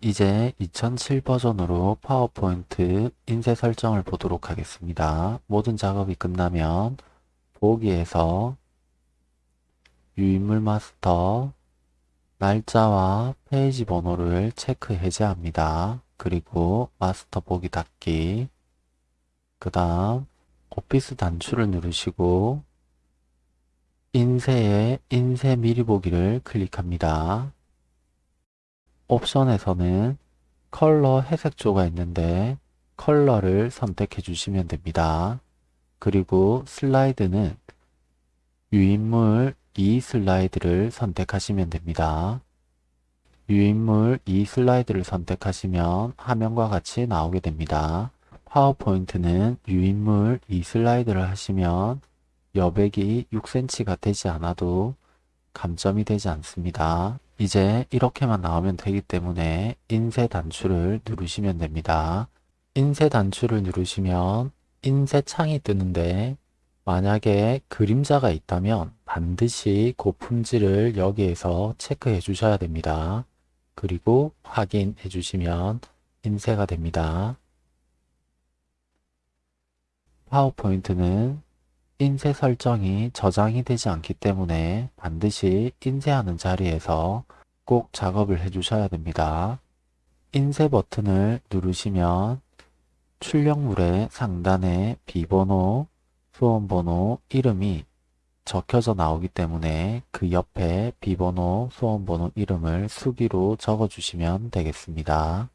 이제 2007 버전으로 파워포인트 인쇄 설정을 보도록 하겠습니다. 모든 작업이 끝나면 보기에서 유인물 마스터 날짜와 페이지 번호를 체크 해제합니다. 그리고 마스터 보기 닫기 그 다음 오피스 단추를 누르시고 인쇄의 인쇄 미리 보기를 클릭합니다. 옵션에서는 컬러 회색조가 있는데 컬러를 선택해 주시면 됩니다. 그리고 슬라이드는 유인물 2 슬라이드를 선택하시면 됩니다. 유인물 2 슬라이드를 선택하시면 화면과 같이 나오게 됩니다. 파워포인트는 유인물 2 슬라이드를 하시면 여백이 6cm가 되지 않아도 감점이 되지 않습니다. 이제 이렇게만 나오면 되기 때문에 인쇄 단추를 누르시면 됩니다. 인쇄 단추를 누르시면 인쇄 창이 뜨는데 만약에 그림자가 있다면 반드시 고품질을 여기에서 체크해 주셔야 됩니다. 그리고 확인해 주시면 인쇄가 됩니다. 파워포인트는 인쇄 설정이 저장이 되지 않기 때문에 반드시 인쇄하는 자리에서 꼭 작업을 해 주셔야 됩니다. 인쇄 버튼을 누르시면 출력물의 상단에 비번호, 수험번호, 이름이 적혀져 나오기 때문에 그 옆에 비번호, 수험번호, 이름을 수기로 적어주시면 되겠습니다.